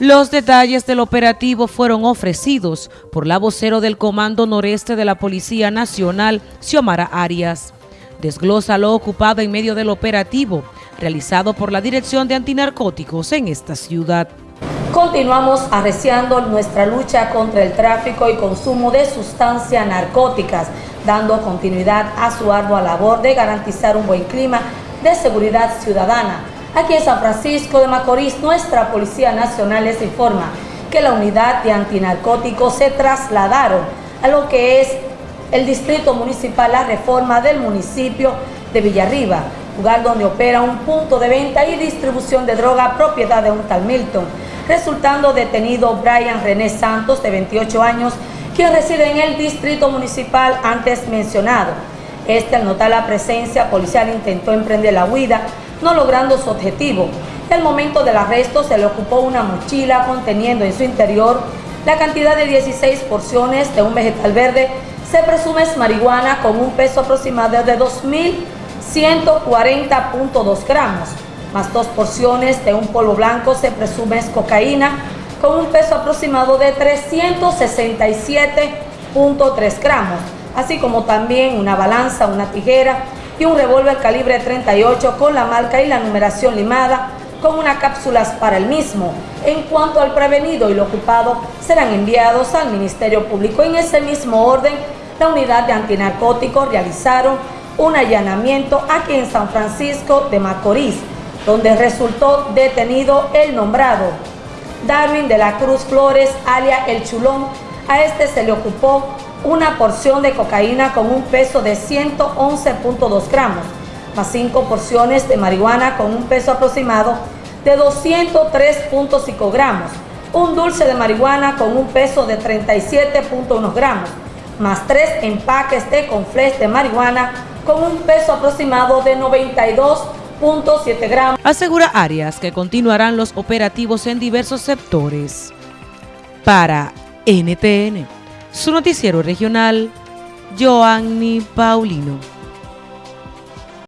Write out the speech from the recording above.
Los detalles del operativo fueron ofrecidos por la vocero del Comando Noreste de la Policía Nacional, Xiomara Arias. Desglosa lo ocupado en medio del operativo realizado por la Dirección de Antinarcóticos en esta ciudad. Continuamos arreciando nuestra lucha contra el tráfico y consumo de sustancias narcóticas, dando continuidad a su ardua labor de garantizar un buen clima de seguridad ciudadana Aquí en San Francisco de Macorís, nuestra Policía Nacional les informa que la unidad de antinarcóticos se trasladaron a lo que es el Distrito Municipal La Reforma del municipio de Villarriba, lugar donde opera un punto de venta y distribución de droga propiedad de un tal Milton, resultando detenido Brian René Santos, de 28 años, quien reside en el Distrito Municipal antes mencionado. Este, al notar la presencia policial, intentó emprender la huida, no logrando su objetivo. El momento del arresto se le ocupó una mochila conteniendo en su interior la cantidad de 16 porciones de un vegetal verde, se presume es marihuana con un peso aproximado de 2.140.2 gramos, más dos porciones de un polvo blanco se presume es cocaína con un peso aproximado de 367.3 gramos, así como también una balanza, una tijera, y un revólver calibre 38 con la marca y la numeración limada con unas cápsulas para el mismo. En cuanto al prevenido y lo ocupado, serán enviados al Ministerio Público. En ese mismo orden, la unidad de antinarcóticos realizaron un allanamiento aquí en San Francisco de Macorís, donde resultó detenido el nombrado Darwin de la Cruz Flores, alia El Chulón. A este se le ocupó una porción de cocaína con un peso de 111.2 gramos, más cinco porciones de marihuana con un peso aproximado de 203.5 gramos, un dulce de marihuana con un peso de 37.1 gramos, más tres empaques de confles de marihuana con un peso aproximado de 92.7 gramos. Asegura Arias que continuarán los operativos en diversos sectores. Para NTN su noticiero regional, Joanny Paulino.